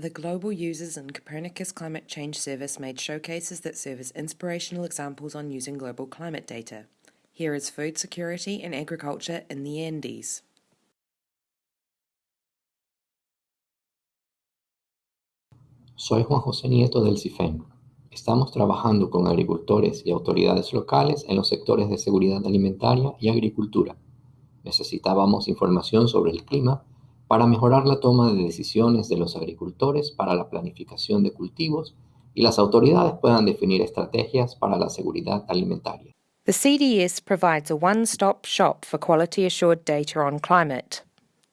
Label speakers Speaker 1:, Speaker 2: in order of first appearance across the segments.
Speaker 1: The Global Users and Copernicus Climate Change Service made showcases that serve as inspirational examples on using global climate data. Here is food security and agriculture in the Andes.
Speaker 2: Soy Juan José Nieto del CIFEN. Estamos trabajando con agricultores y autoridades locales en los sectores de seguridad alimentaria y agricultura. Necesitábamos información sobre el clima para mejorar la toma de decisiones de los agricultores para la planificación de cultivos y las autoridades puedan definir estrategias para la seguridad alimentaria.
Speaker 3: The CDS provides a one-stop shop for quality assured data on climate.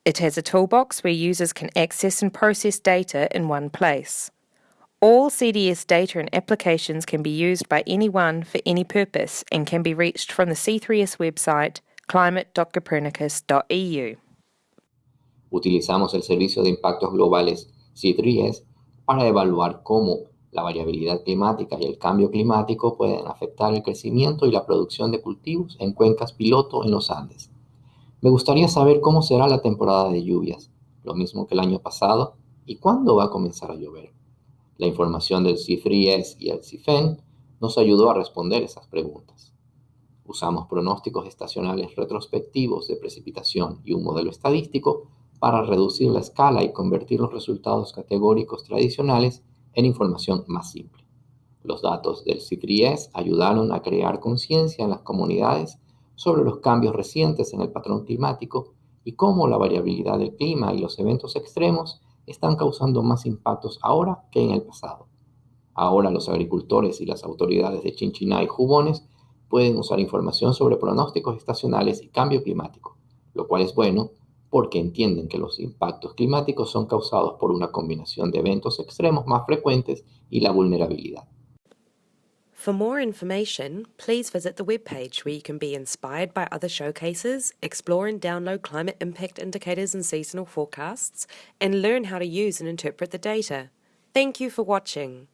Speaker 3: It has a toolbox where users can access and process data in one place. All CDS data and applications can be used by anyone for any purpose and can be reached from the C3S website climate.copernicus.eu.
Speaker 2: Utilizamos el servicio de impactos globales C3S para evaluar cómo la variabilidad climática y el cambio climático pueden afectar el crecimiento y la producción de cultivos en cuencas piloto en los Andes. Me gustaría saber cómo será la temporada de lluvias, lo mismo que el año pasado, y cuándo va a comenzar a llover. La información del CIFRIES y el CIFEN nos ayudó a responder esas preguntas. Usamos pronósticos estacionales retrospectivos de precipitación y un modelo estadístico para reducir la escala y convertir los resultados categóricos tradicionales en información más simple. Los datos del CIFRIES ayudaron a crear conciencia en las comunidades sobre los cambios recientes en el patrón climático y cómo la variabilidad del clima y los eventos extremos están causando más impactos ahora que en el pasado. Ahora los agricultores y las autoridades de Chinchiná y Jubones pueden usar información sobre pronósticos estacionales y cambio climático, lo cual es bueno porque entienden que los impactos climáticos son causados por una combinación de eventos extremos más frecuentes y la vulnerabilidad.
Speaker 1: For more information, please visit the webpage where you can be inspired by other showcases, explore and download climate impact indicators and seasonal forecasts, and learn how to use and interpret the data. Thank you for watching.